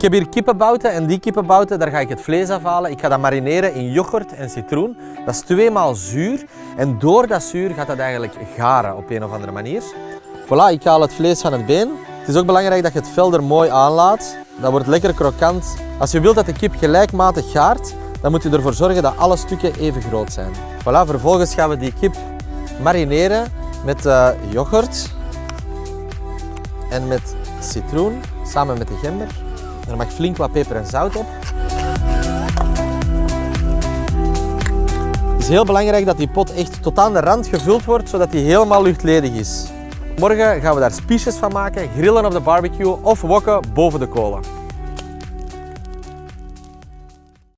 Ik heb hier kippenbouten en die kippenbouten, daar ga ik het vlees afhalen. Ik ga dat marineren in yoghurt en citroen. Dat is tweemaal zuur en door dat zuur gaat dat eigenlijk garen op een of andere manier. Voilà, ik haal het vlees van het been. Het is ook belangrijk dat je het vel er mooi aanlaat. Dat wordt lekker krokant. Als je wilt dat de kip gelijkmatig gaart, dan moet je ervoor zorgen dat alle stukken even groot zijn. Voilà, vervolgens gaan we die kip marineren met uh, yoghurt en met citroen samen met de gember. Er mag flink wat peper en zout op. Het is heel belangrijk dat die pot echt tot aan de rand gevuld wordt, zodat die helemaal luchtledig is. Morgen gaan we daar spiesjes van maken, grillen op de barbecue of wokken boven de kolen.